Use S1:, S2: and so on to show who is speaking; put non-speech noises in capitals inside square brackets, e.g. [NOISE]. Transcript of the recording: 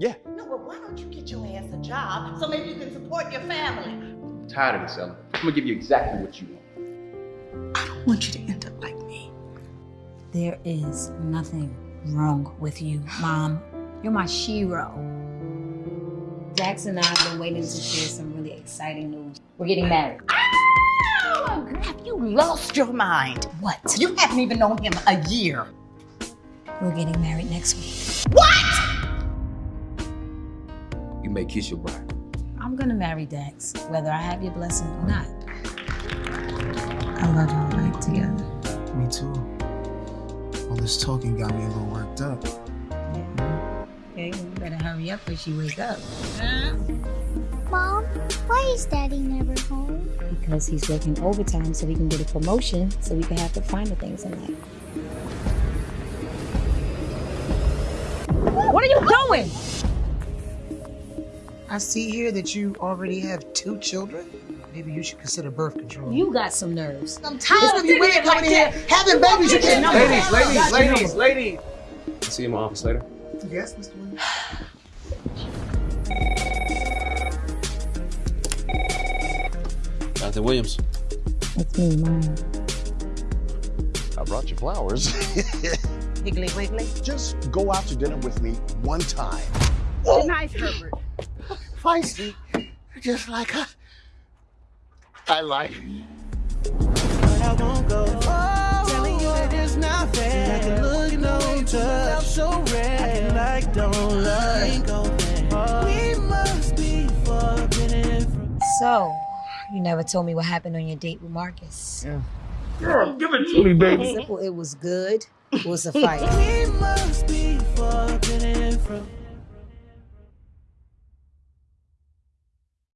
S1: Yeah.
S2: No, but why don't you get your ass a job so maybe you can support your family?
S1: I'm tired of this, Ellen. I'm gonna give you exactly what you want.
S2: I don't want you to end up like me.
S3: There is nothing wrong with you, Mom. You're my shero. Dax and I have been waiting to share some really exciting news. We're getting married.
S2: Oh, have you lost your mind?
S3: What?
S2: You haven't even known him a year.
S3: We're getting married next week.
S2: What?
S1: You may kiss your bride.
S3: I'm gonna marry Dax, whether I have your blessing or not. I love our life together.
S4: Me too. All this talking got me a little worked up. Yeah.
S3: Okay, you better hurry up before she wake up.
S5: Mom, why is Daddy never home?
S3: Because he's working overtime so he can get a promotion so we can have the finer things in life. What are you doing?
S4: I see here that you already have two children. Maybe you should consider birth control.
S3: You got some nerves.
S4: I'm tired of you women coming in here having babies. You can't
S1: Ladies, ladies, ladies, ladies. I'll see you in my office later.
S4: Yes, Mr. Williams.
S1: Jonathan Williams.
S3: It's me, Maya.
S6: I brought you flowers. [LAUGHS]
S2: Higgly wiggly.
S6: Just go out to dinner with me one time.
S2: Good night, Herbert.
S6: Feisty, just like her. I like.
S7: But I won't go. Telling you that it's not fair. I can look no touch. so red. like don't like. We must be forbidden.
S3: So, you never told me what happened on your date with Marcus.
S1: Girl, give it to me, baby.
S3: Simple, it was good. It was a fight.